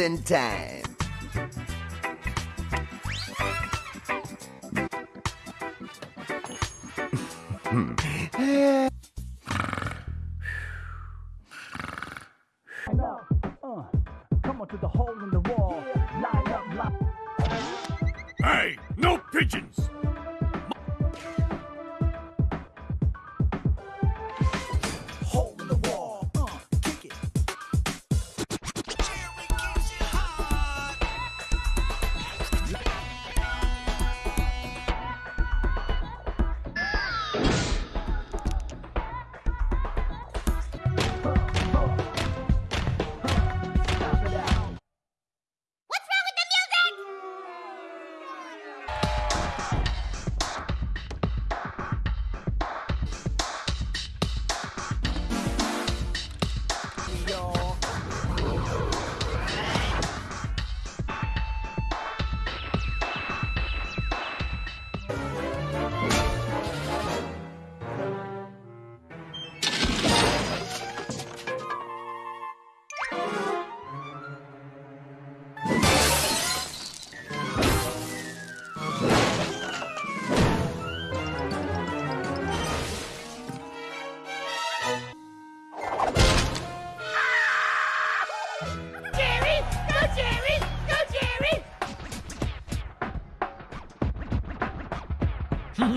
Closing time.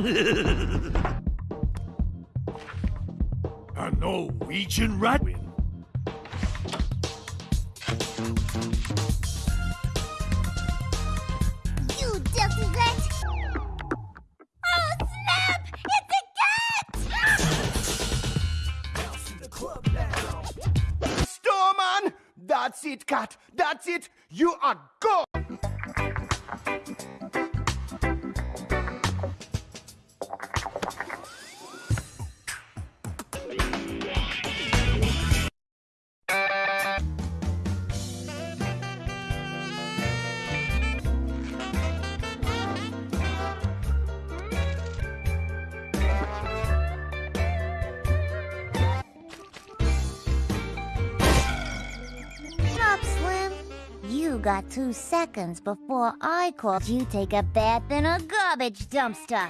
A Norwegian rat two seconds before I called you take a bath in a garbage dumpster.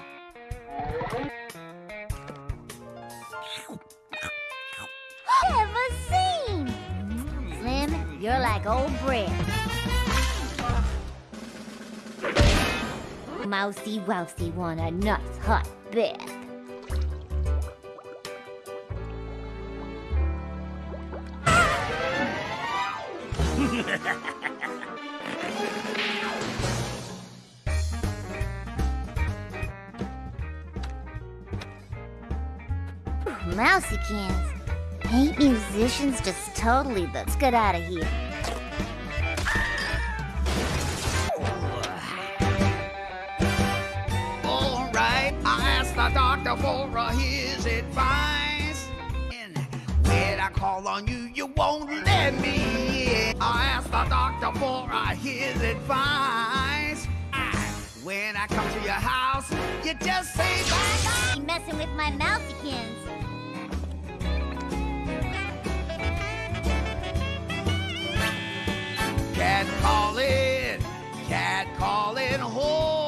Ever seen? Slim, you're like old bread. Mousy Wousy want a nice hot bath. Mousy cans. Ain't musicians just totally the... Let's get out of here. All right, I asked the doctor for uh, his advice. And when I call on you, you won't let me in. I asked the doctor for uh, his advice. When I come to your house, you just say bye You messing with my mousykins. Calling, cat calling, oh,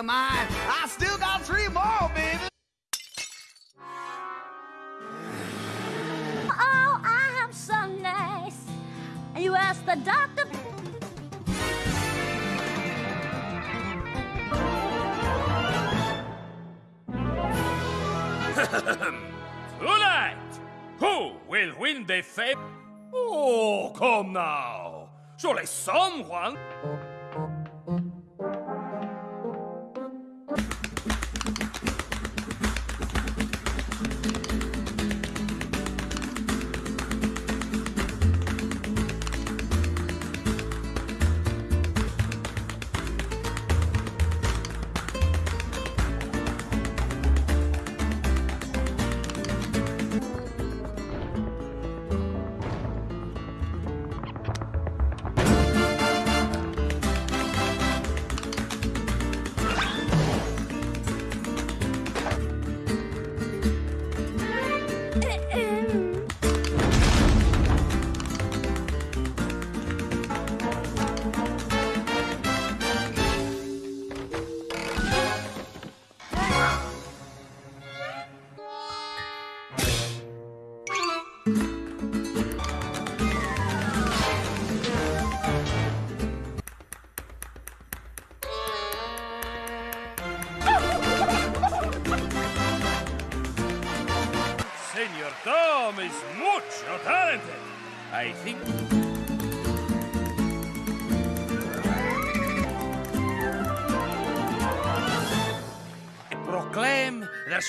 can make you mine, I still got three more, baby. Oh, I'm so nice. You asked the doctor. Tonight, who will win the fame? Oh, come now. Surely someone.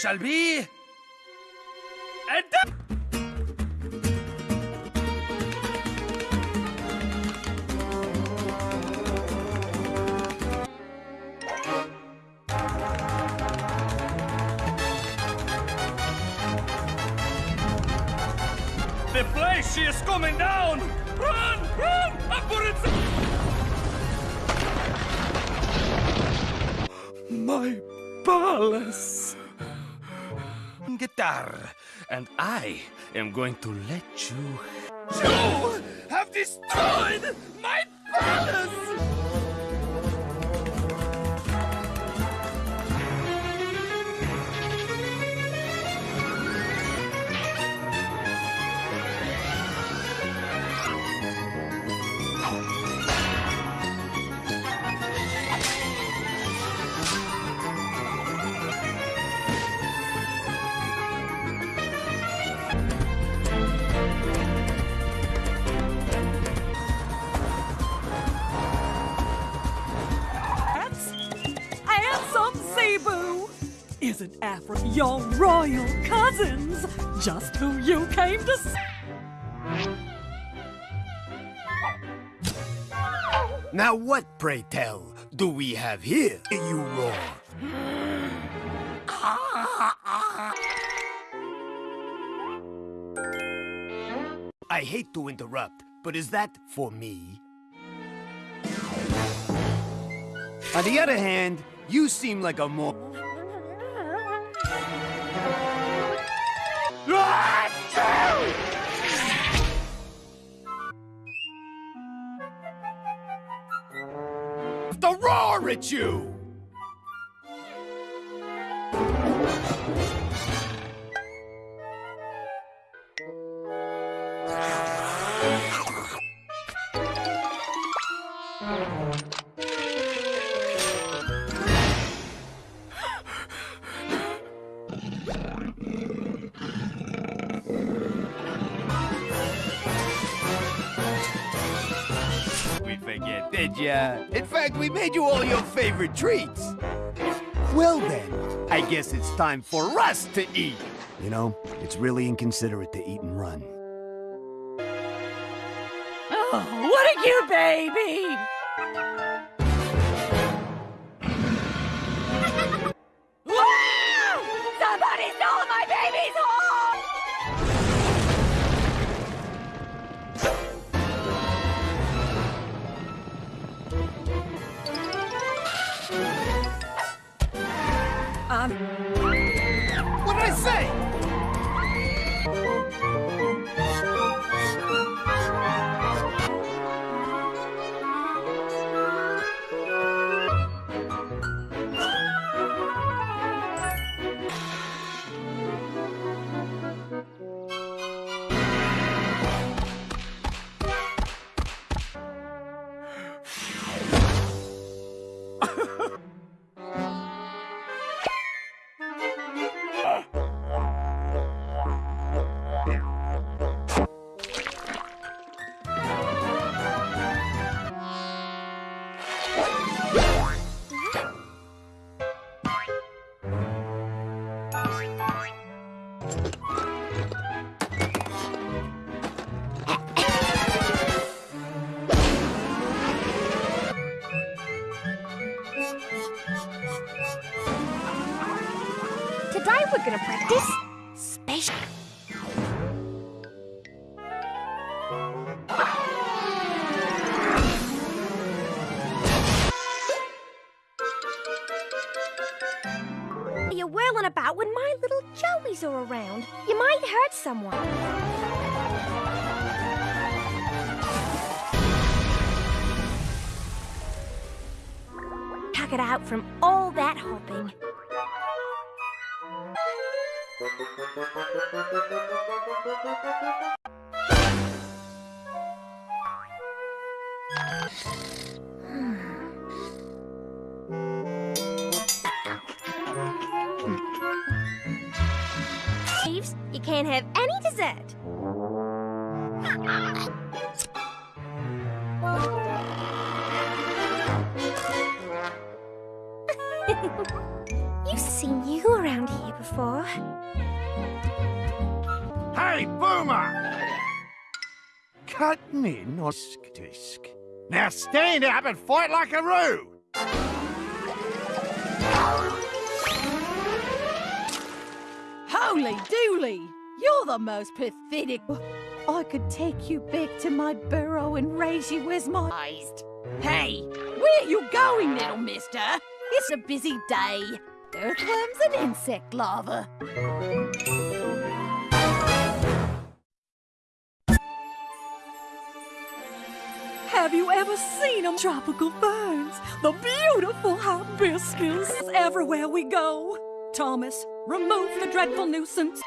Shall be. Am going to let you. You have destroyed my palace! Your royal cousins? Just who you came to see. Now what, pray tell, do we have here, you roar? I hate to interrupt, but is that for me? On the other hand, you seem like a more... The roar at you! Favorite treats. Well then, I guess it's time for us to eat. You know, it's really inconsiderate to eat and run. Oh, what a cute baby! Out from all that hopping. Thieves, you can't have any dessert. in disk. Now stand up and fight like a roo! Holy dooly! You're the most pathetic... I could take you back to my burrow and raise you as my... Hey, where you going, little mister? It's a busy day. Earthworms and insect larva. Have you ever seen them? Tropical ferns, the beautiful hibiscus everywhere we go. Thomas, remove the dreadful nuisance.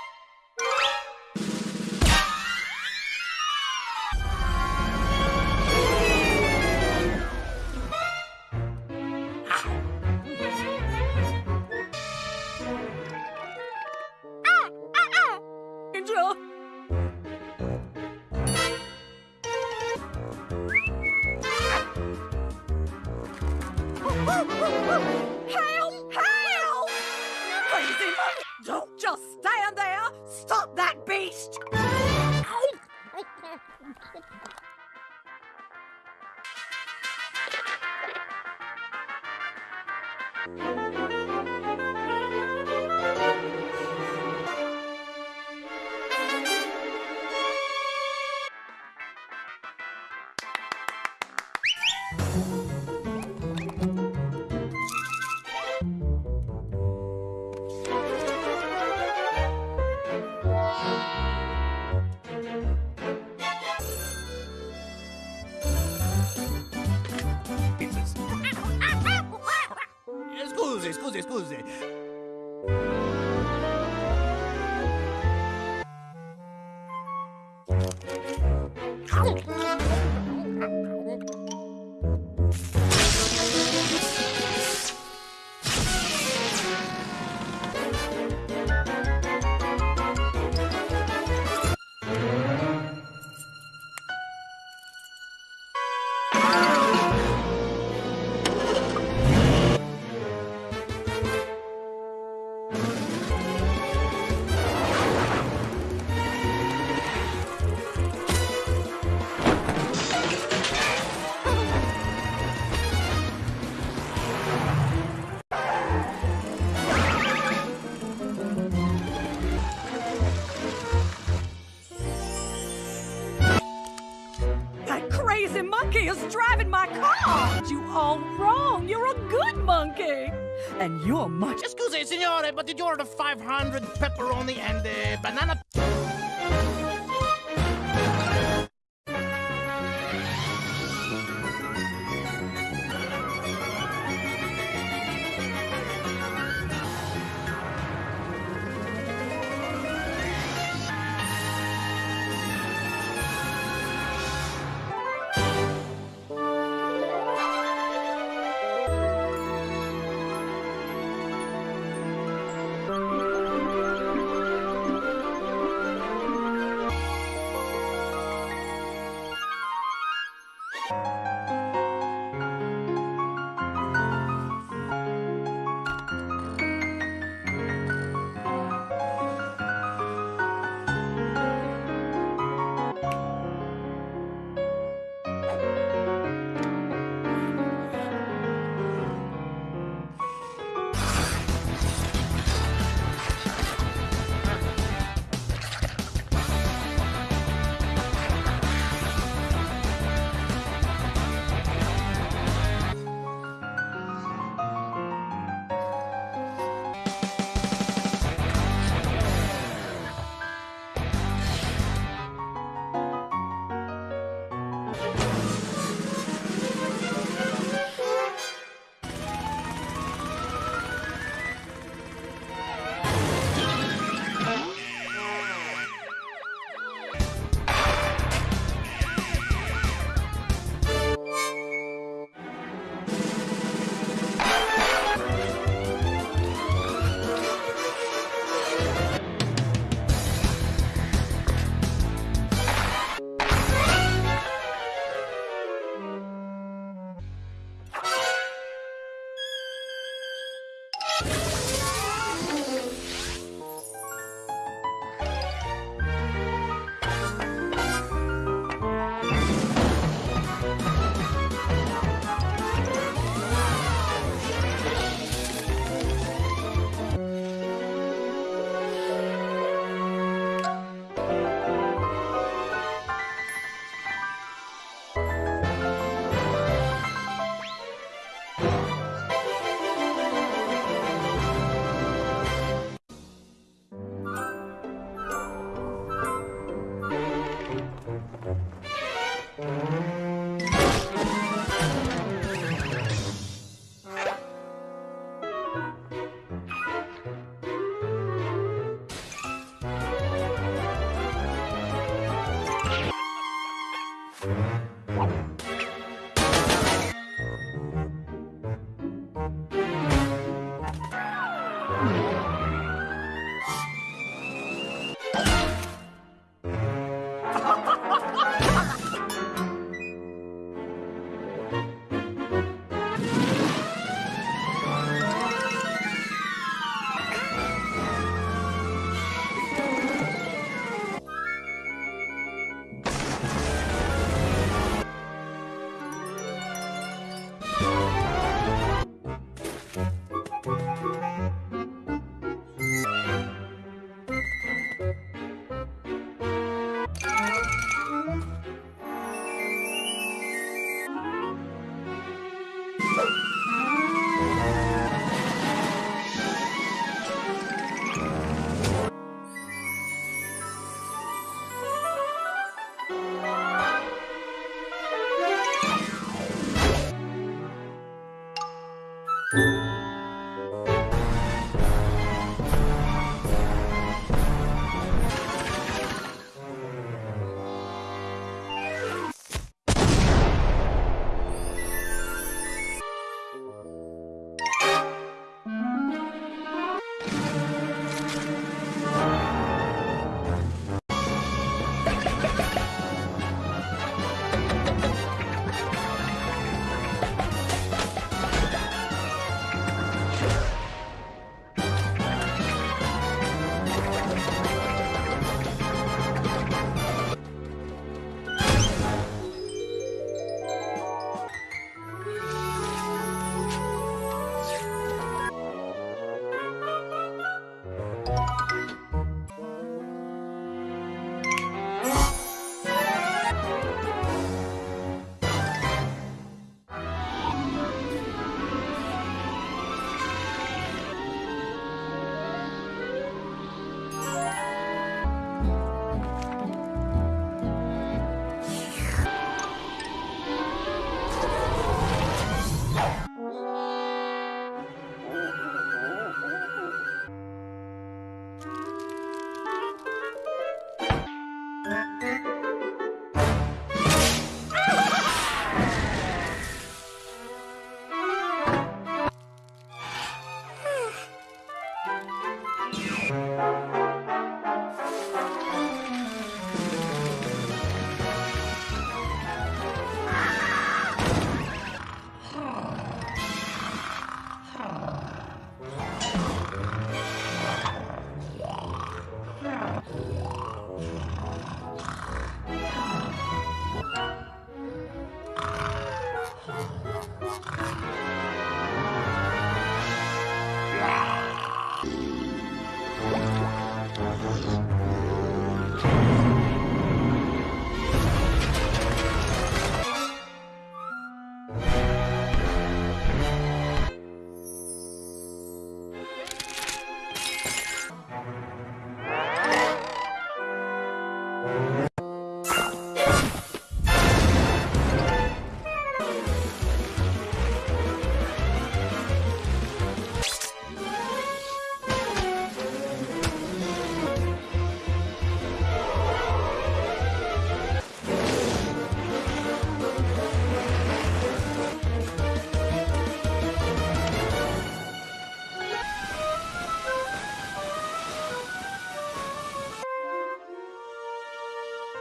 You're much... Excuse me, signore, but did you order 500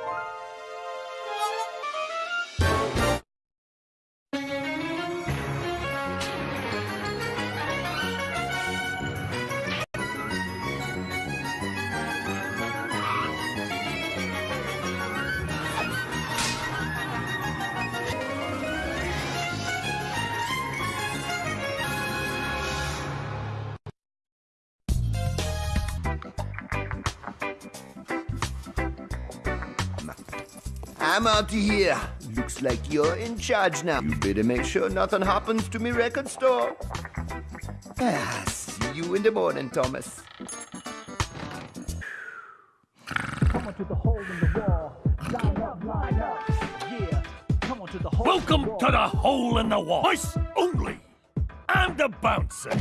Bye. I'm out of here. Looks like you're in charge now. You better make sure nothing happens to me record store. Ah, see you in the morning, Thomas. Come on to the hole in the wall. Line up, line up. Yeah. Come on to the hole. in the Welcome to the hole in the wall. Ice only. I'm the bouncer.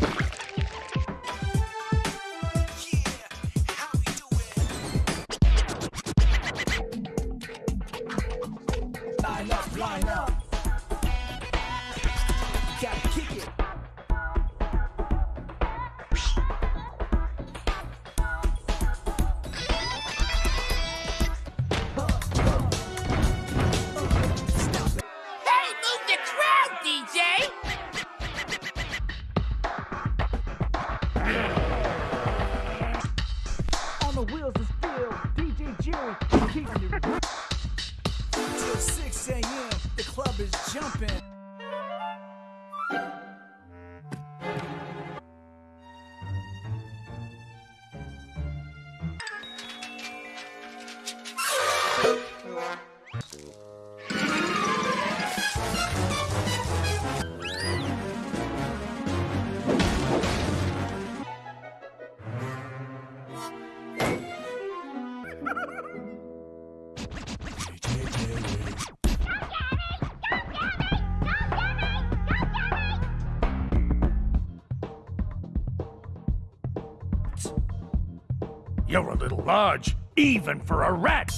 You're a little large, even for a rat.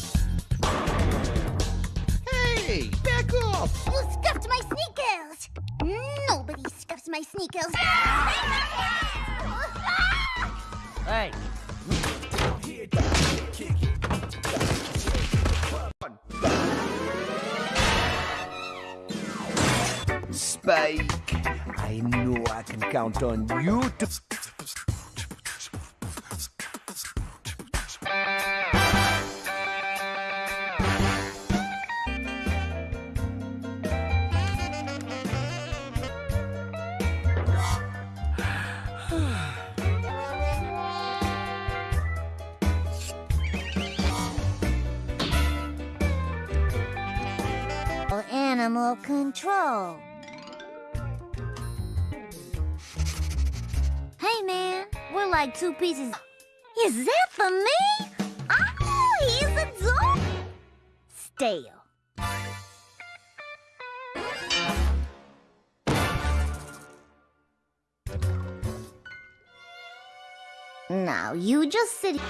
Hey, back off! You scuffed my sneakers! Nobody scuffs my sneakers! Hey, Spike, I know I can count on you to. Two pieces. Is that for me? Ah, oh, he's a dog. Stale. Now you just sit.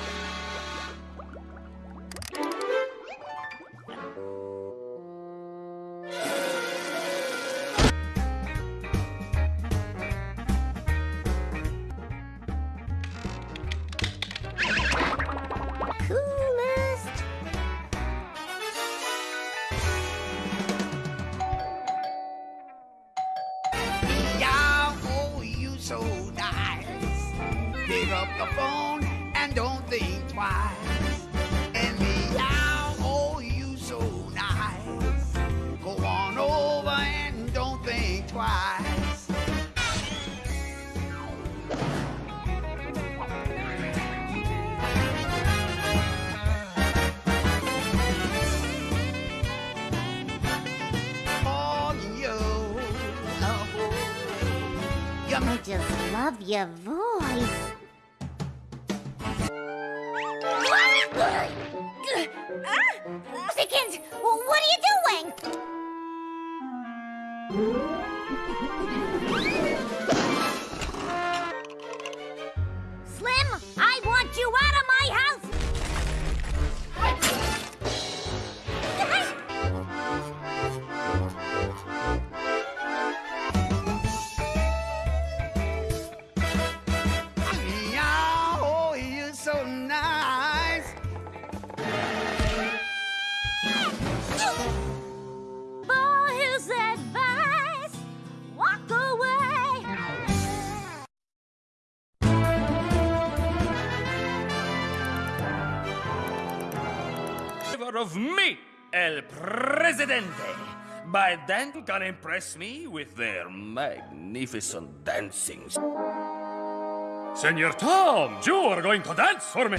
Twice. On you, oh, I just love your voice. Chickens, what are you doing? やった! Of me, El Presidente. By then, you can impress me with their magnificent dancing. Senor Tom, you are going to dance for me.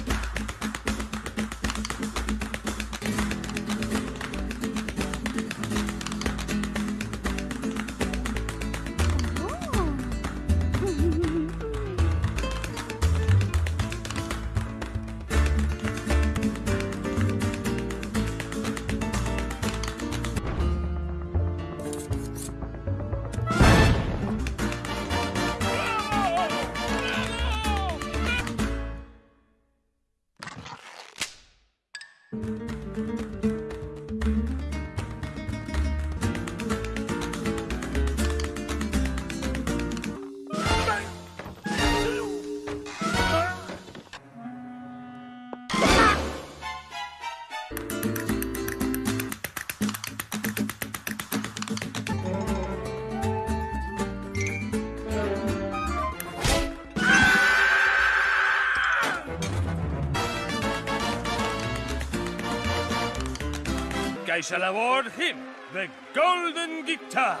I shall award him the Golden Guitar.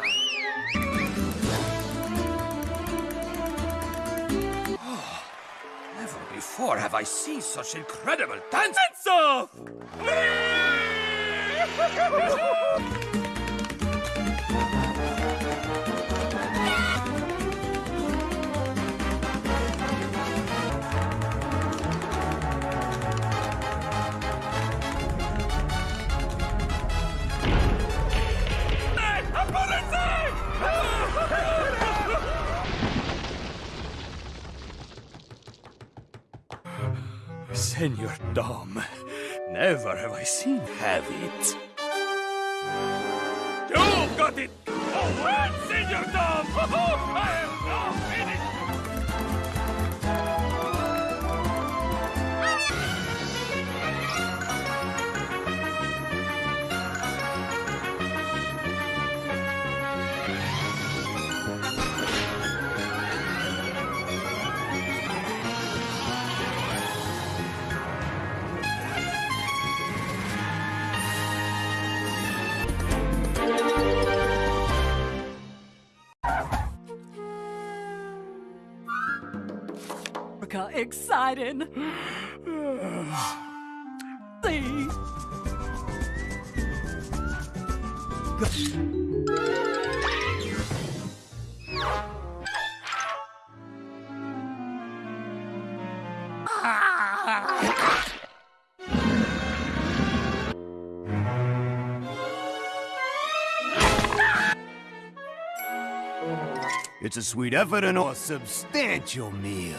Oh, never before have I seen such incredible dance off! Senor Dom, never have I seen have it. You've got it! Oh, well, Senor Dom! I Africa It's a sweet effort and a substantial meal.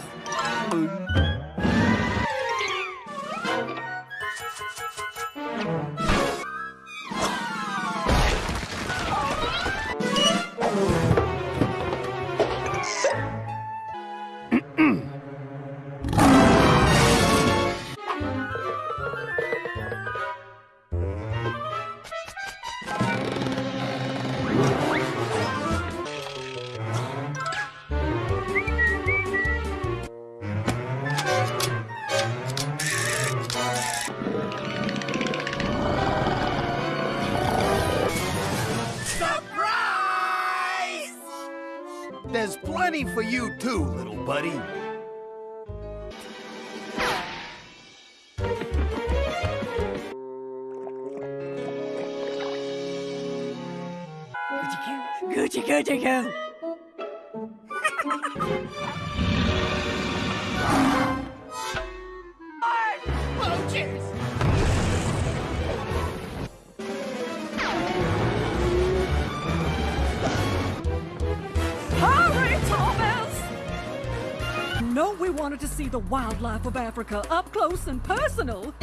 Of Africa up close and personal.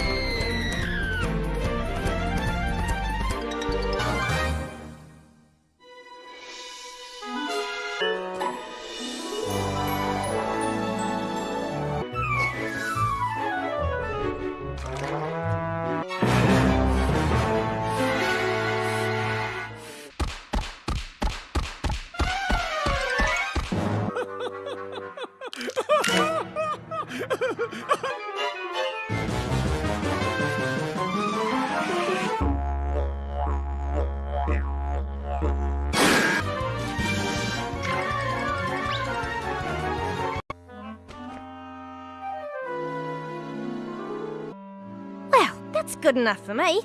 Good enough for me.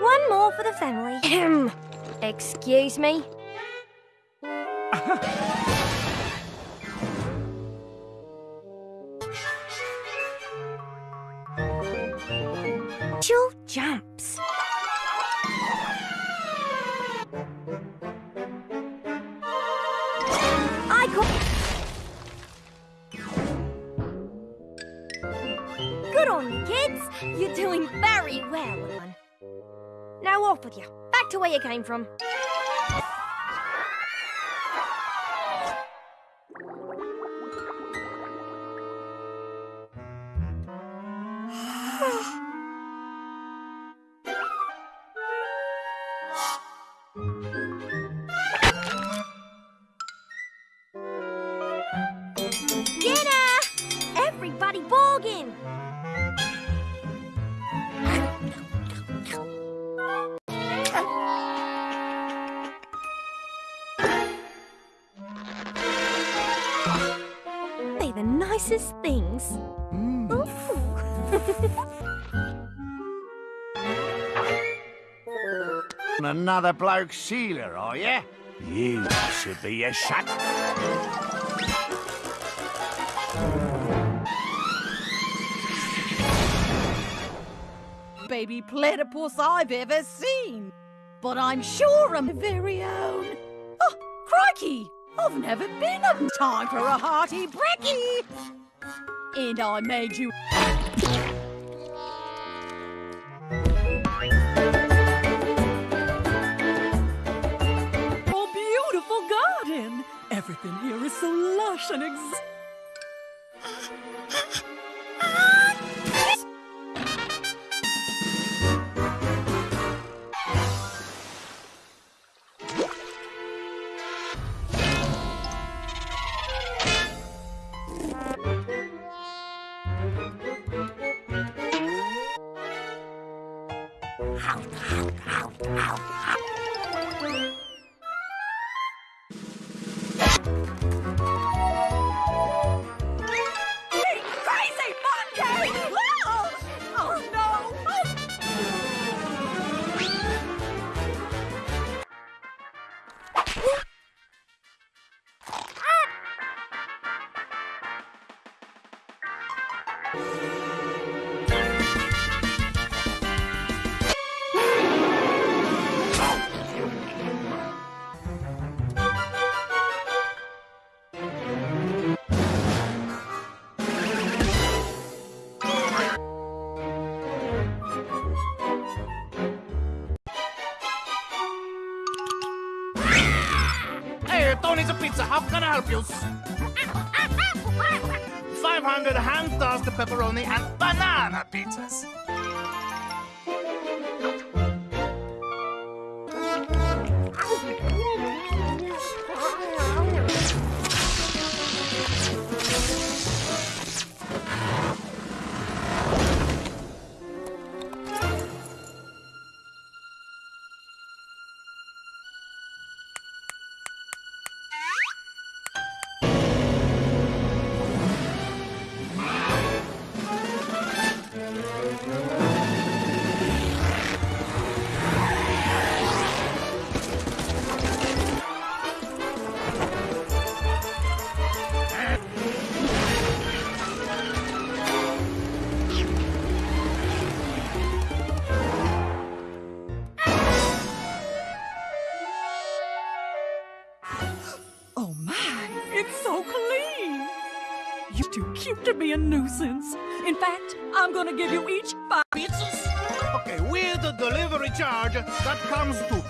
One more for the family. Excuse me. Another bloke sealer, are you? You should be a shut. Baby platypus I've ever seen. But I'm sure I'm very own. Oh, crikey! I've never been a time for a hearty brekkie. And I made you. Everything here is so lush and ex. Pizza. How can I help you? 500 hand-tossed pepperoni and banana pizzas. A nuisance. In fact, I'm gonna give you each five Pizzas? Okay, with the delivery charge, that comes to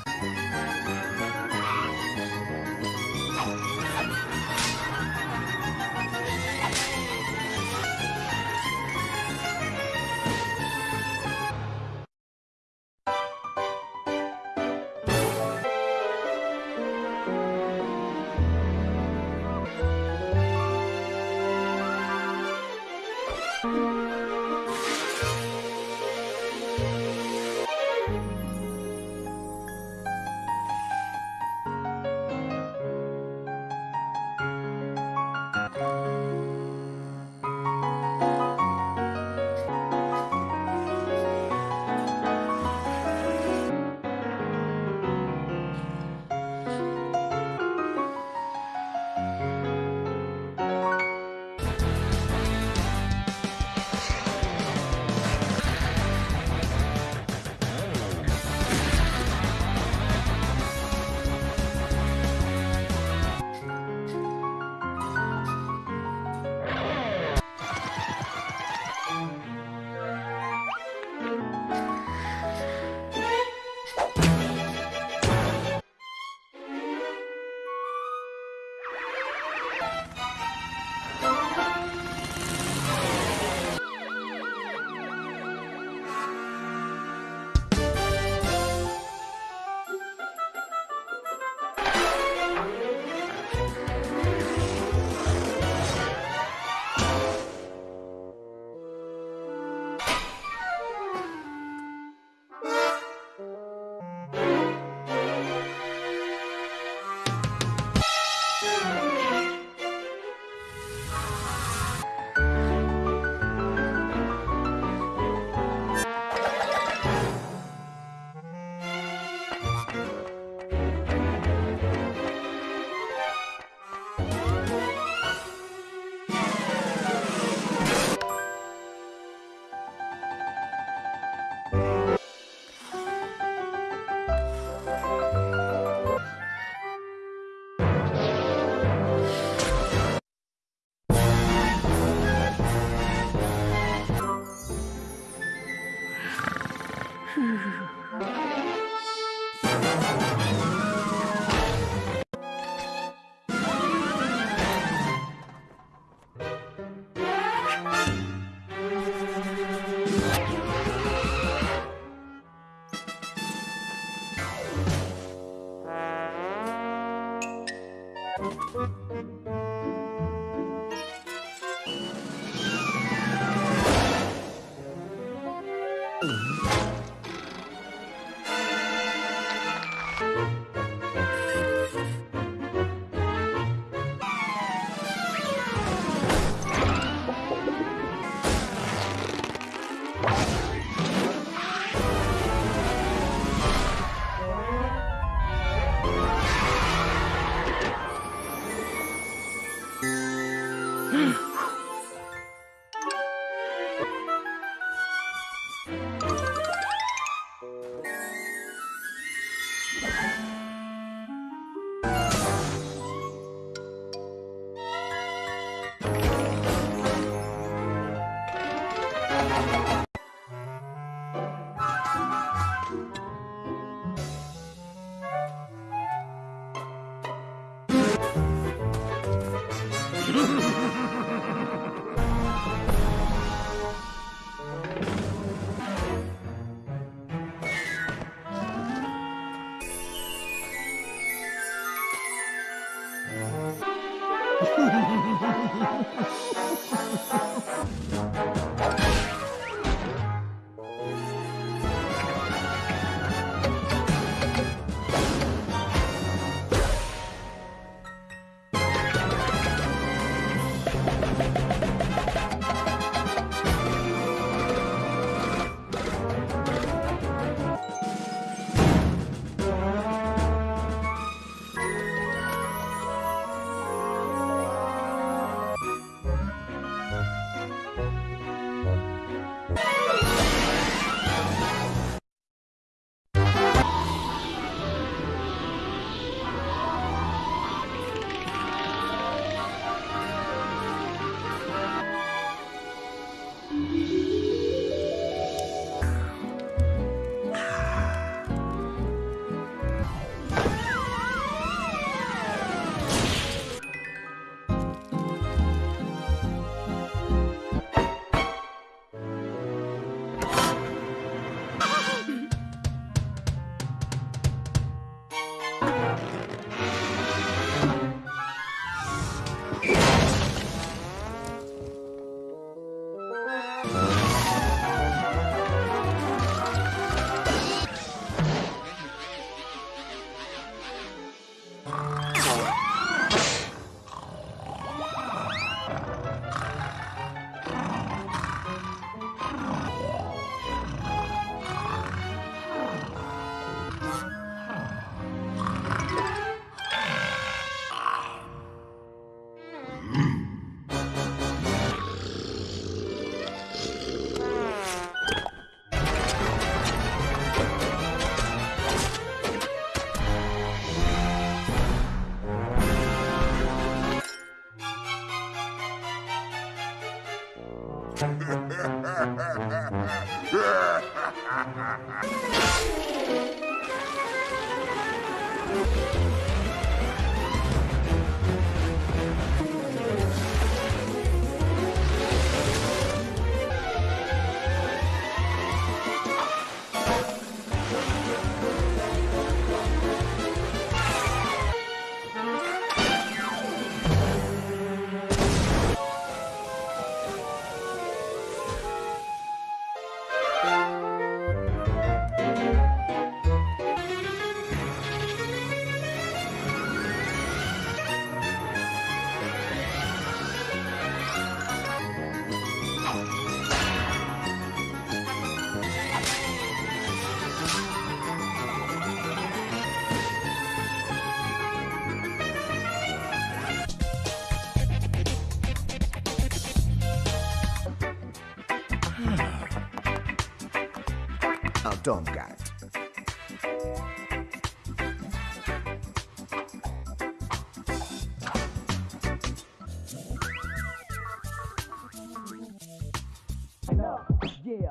Yeah,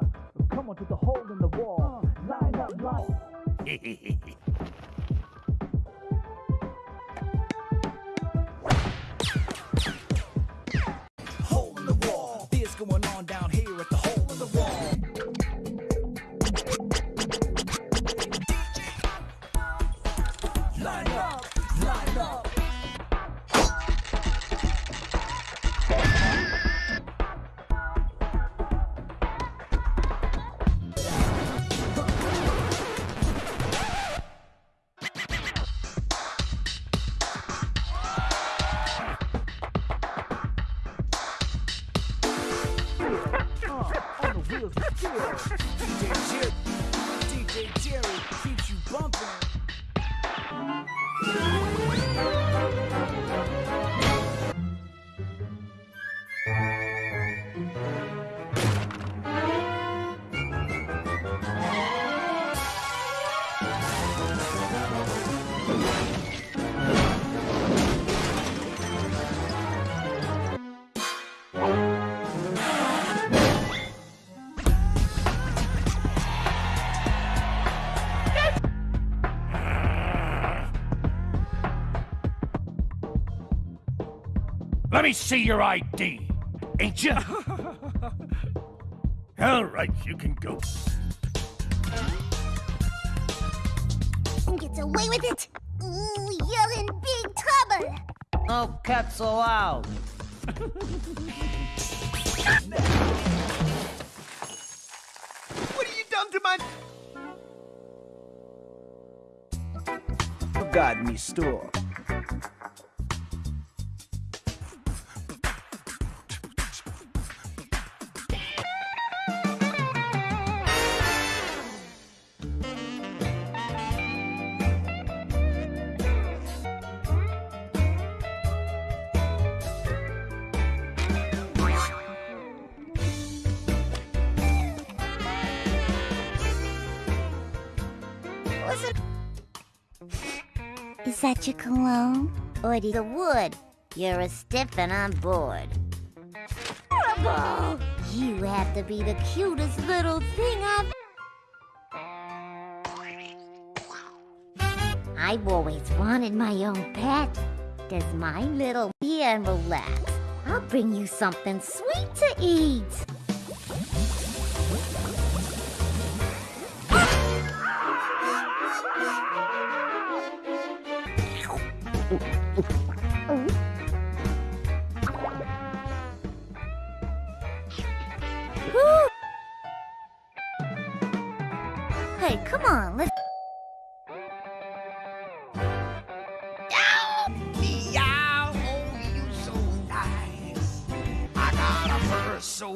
come on to the hole in the wall. Uh, line up, line. Let me see your ID. Ain't you? All right, you can go. Who gets away with it? Ooh, you're in big trouble. Oh, no cats allowed. What have you done to my... Forgot me store. That your cologne? Or the wood? You're a stiff and I'm bored. Horrible! You have to be the cutest little thing I've... I've always wanted my own pet. Does my little here and relax? I'll bring you something sweet to eat.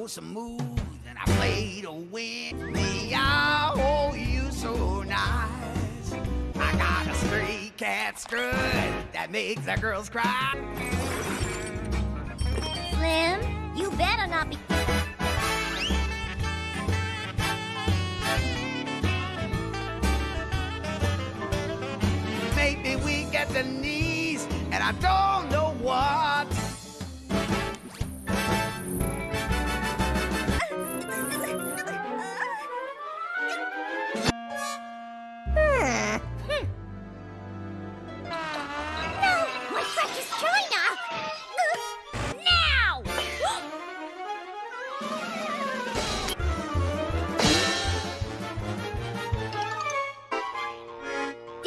So smooth, and I play to win. Meow, oh, you so nice. I got a stray cat strut that makes the girls cry. Slim, you better not be. Maybe we get the knees, and I don't know what.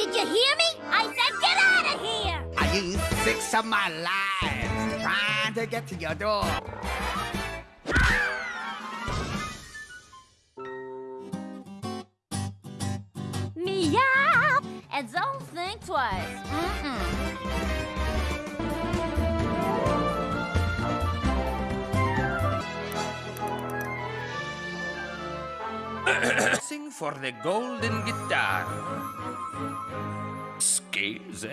Did you hear me? I said get out of here! I used six of my lives trying to get to your door. Meow! And don't think twice. Mm-mm. Sing for the golden guitar. Skills,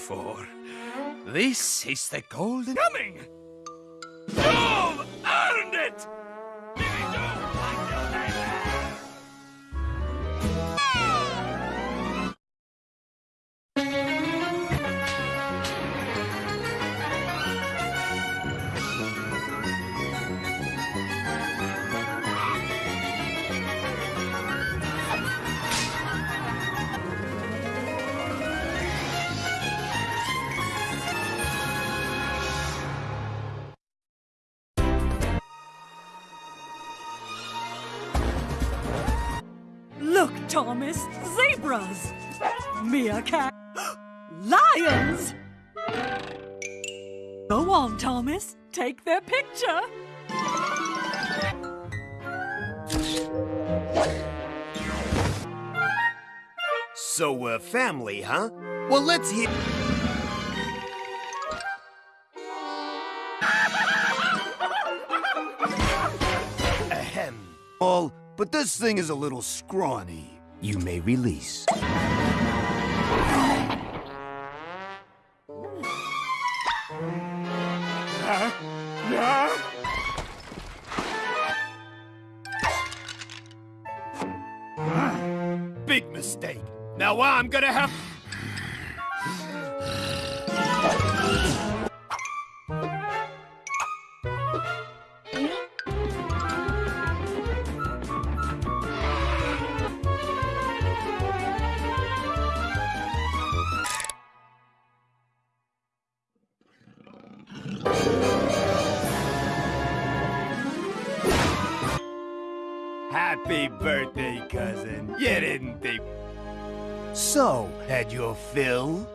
before. This is the golden coming. Meerkat, lions. Go on, Thomas, take their picture. So, we're family, huh? Well, let's hit. Ahem. All, but this thing is a little scrawny. You may release. Gonna have. Happy birthday, cousin. You didn't think. So, had your fill?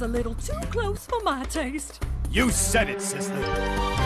Was a little too close for my taste. You said it, sister.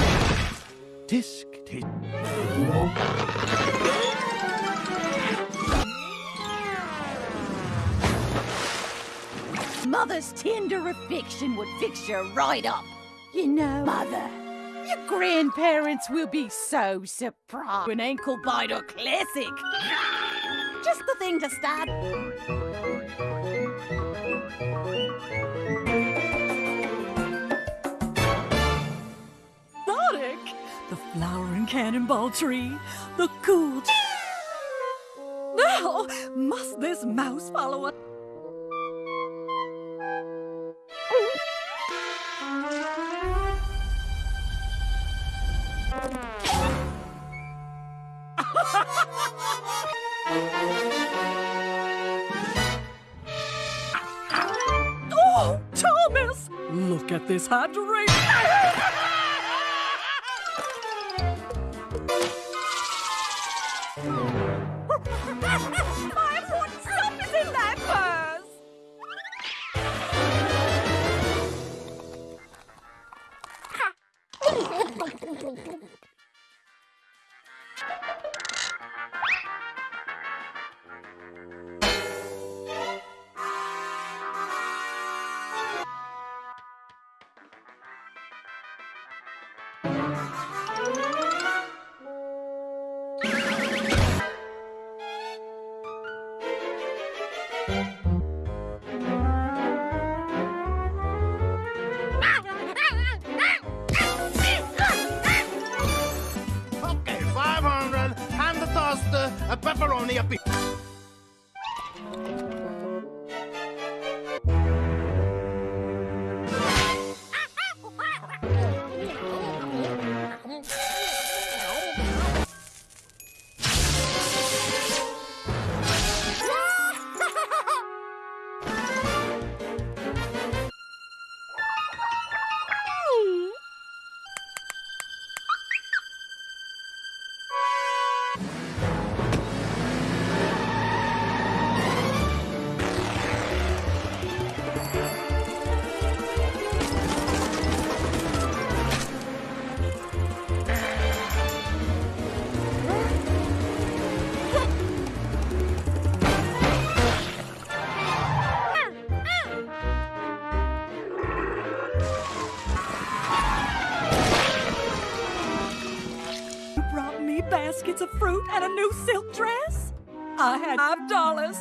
affection would fix you right up. You know, Mother, your grandparents will be so surprised. An ankle biter classic. Just the thing to start. Exotic! The flowering cannonball tree, the cool. Now, must this mouse follow us? This that purse. Okay, fruit and a new silk dress? I had five dollars.